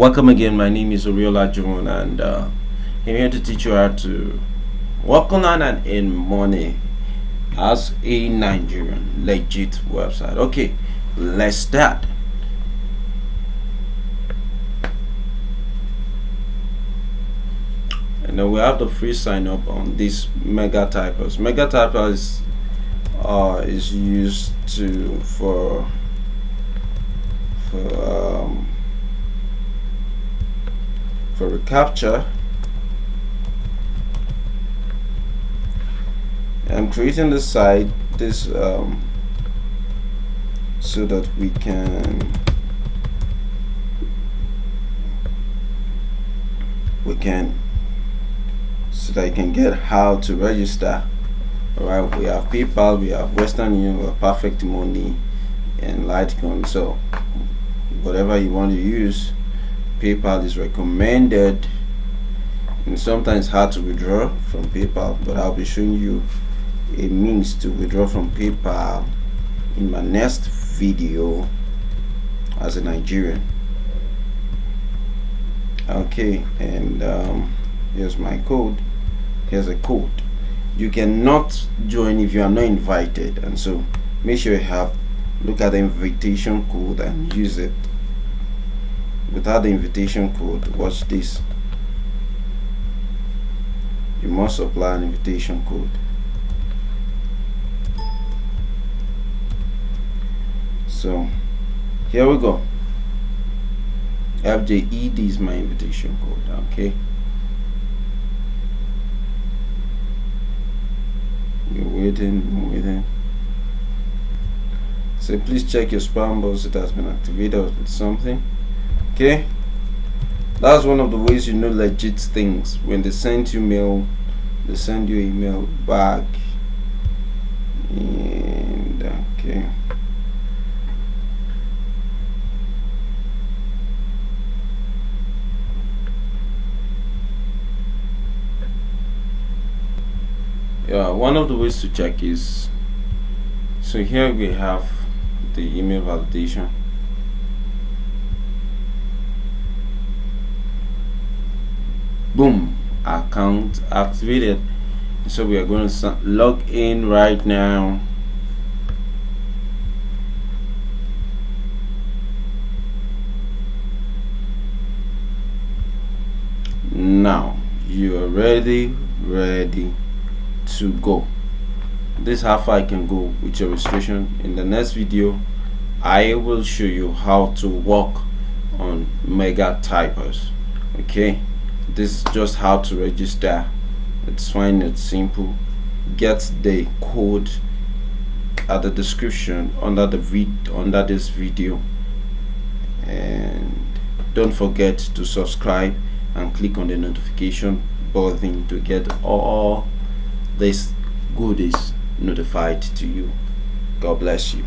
Welcome again. My name is Oriola John, and uh, I'm here to teach you how to work online and earn money as a Nigerian legit website. Okay, let's start. And then we have the free sign up on this Mega Typers. Mega Typers uh, is used to for um, for reCAPTCHA I'm creating this site this um, so that we can we can so that you can get how to register. Alright we have PayPal we have Western Union we have Perfect Money and Litecoin. So whatever you want to use PayPal is recommended. And sometimes hard to withdraw from PayPal but I'll be showing you a means to withdraw from PayPal in my next video as a Nigerian. Okay and um, here's my code. Here's a code. You cannot join if you are not invited and so make sure you have look at the invitation code and use it without the invitation code watch this. You must apply an invitation code. So here we go. FJED is my invitation code okay? You're waiting waiting. So please check your spam box it has been activated with something okay? That's one of the ways you know legit things. When they send you mail they send you email back. And okay. Yeah one of the ways to check is so here we have the email validation boom account activated. So we are going to log in right now. Now you are ready ready to go. This is how far I can go with your registration. In the next video I will show you how to work on mega typers. Okay this is just how to register. It's fine it's simple. Get the code at the description under the vid under this video. And don't forget to subscribe and click on the notification button to get all these goodies notified to you. God bless you